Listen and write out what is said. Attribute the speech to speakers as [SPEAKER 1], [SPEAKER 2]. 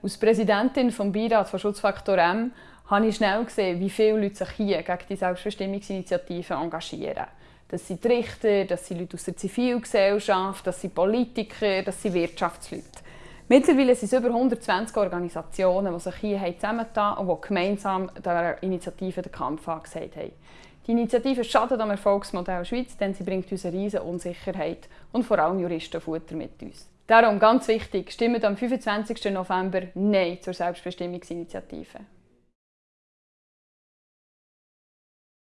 [SPEAKER 1] Als Präsidentin des Beirats von Schutzfaktor M habe ich schnell gesehen, wie viele Leute sich hier gegen die Selbstbestimmungsinitiative engagieren. Das sind Richter, das sind Leute aus der Zivilgesellschaft, das sind Politiker, das sind Wirtschaftsleute. Mittlerweile sind es über 120 Organisationen, die sich hier zusammengetan und die gemeinsam der Initiative den Kampf angesagt haben. Die Initiative schadet am Erfolgsmodell Schweiz, denn sie bringt uns eine riesige Unsicherheit und vor allem Juristenfutter mit uns. Darum ganz wichtig, stimmt am 25. November Nein zur Selbstbestimmungsinitiative.